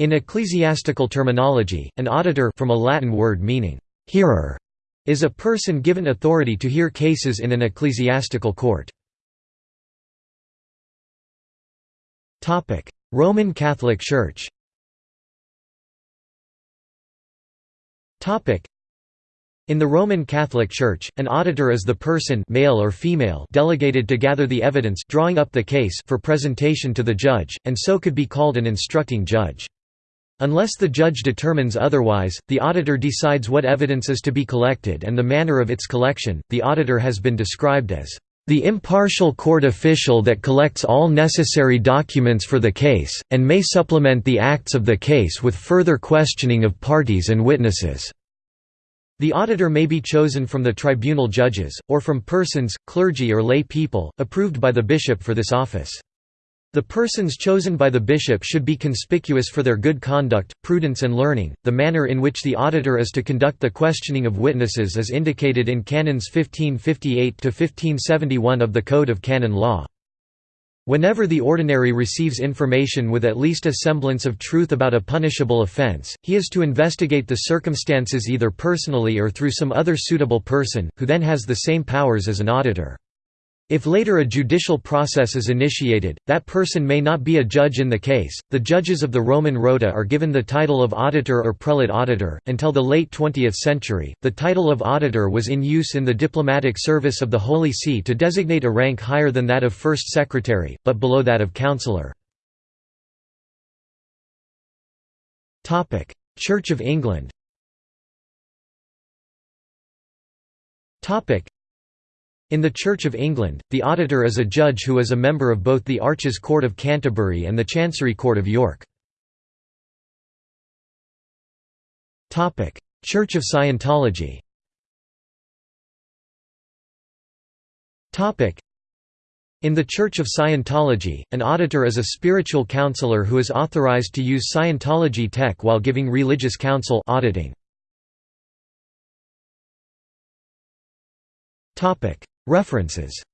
In ecclesiastical terminology, an auditor from a Latin word meaning «hearer» is a person given authority to hear cases in an ecclesiastical court. Roman Catholic Church in the Roman Catholic Church, an auditor is the person male or female delegated to gather the evidence drawing up the case for presentation to the judge, and so could be called an instructing judge. Unless the judge determines otherwise, the auditor decides what evidence is to be collected and the manner of its collection. The auditor has been described as the impartial court official that collects all necessary documents for the case, and may supplement the acts of the case with further questioning of parties and witnesses." The auditor may be chosen from the tribunal judges, or from persons, clergy or lay people, approved by the bishop for this office. The persons chosen by the bishop should be conspicuous for their good conduct, prudence and learning. The manner in which the auditor is to conduct the questioning of witnesses is indicated in canons 1558 to 1571 of the Code of Canon Law. Whenever the ordinary receives information with at least a semblance of truth about a punishable offense, he is to investigate the circumstances either personally or through some other suitable person, who then has the same powers as an auditor. If later a judicial process is initiated, that person may not be a judge in the case. The judges of the Roman Rota are given the title of auditor or prelate auditor. Until the late 20th century, the title of auditor was in use in the diplomatic service of the Holy See to designate a rank higher than that of first secretary, but below that of counselor. Church of England in the Church of England, the auditor is a judge who is a member of both the Arches Court of Canterbury and the Chancery Court of York. Church of Scientology in the Church of Scientology, an auditor is a spiritual counselor who is authorized to use Scientology tech while giving religious counsel auditing. References